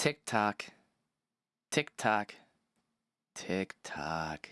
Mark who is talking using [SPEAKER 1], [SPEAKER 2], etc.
[SPEAKER 1] Tick tock, tick tock, tick tock.